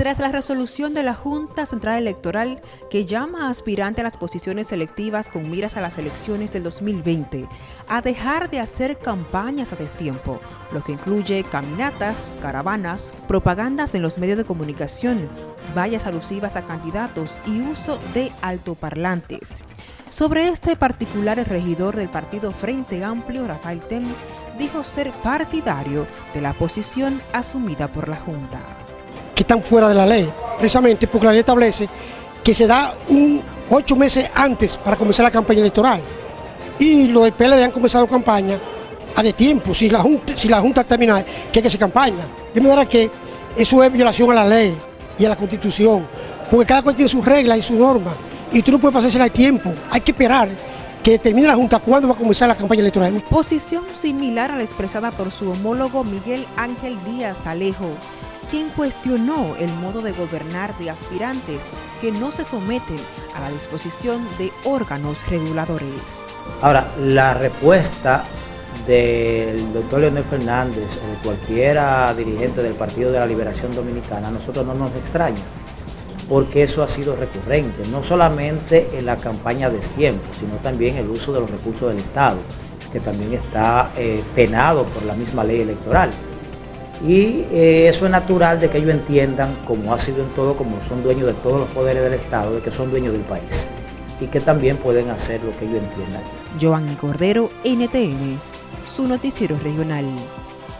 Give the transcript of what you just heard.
tras la resolución de la Junta Central Electoral que llama a aspirante a las posiciones selectivas con miras a las elecciones del 2020 a dejar de hacer campañas a destiempo, lo que incluye caminatas, caravanas, propagandas en los medios de comunicación, vallas alusivas a candidatos y uso de altoparlantes. Sobre este particular, el regidor del partido Frente Amplio, Rafael Tem, dijo ser partidario de la posición asumida por la Junta que están fuera de la ley, precisamente porque la ley establece que se da un ocho meses antes para comenzar la campaña electoral. Y los del PLD han comenzado campaña a de tiempo, si la Junta, si la junta termina, que que hacer campaña. De manera que eso es violación a la ley y a la Constitución, porque cada cual tiene sus reglas y sus normas, y tú no puedes pasársela al tiempo, hay que esperar que termine la Junta cuándo va a comenzar la campaña electoral. Posición similar a la expresada por su homólogo Miguel Ángel Díaz Alejo, quien cuestionó el modo de gobernar de aspirantes que no se someten a la disposición de órganos reguladores. Ahora, la respuesta del doctor Leonel Fernández o de cualquiera dirigente del Partido de la Liberación Dominicana, a nosotros no nos extraña, porque eso ha sido recurrente, no solamente en la campaña de tiempo, sino también el uso de los recursos del Estado, que también está eh, penado por la misma ley electoral. Y eh, eso es natural de que ellos entiendan, como ha sido en todo, como son dueños de todos los poderes del Estado, de que son dueños del país y que también pueden hacer lo que ellos entiendan. Giovanni Cordero, NTN, su noticiero regional.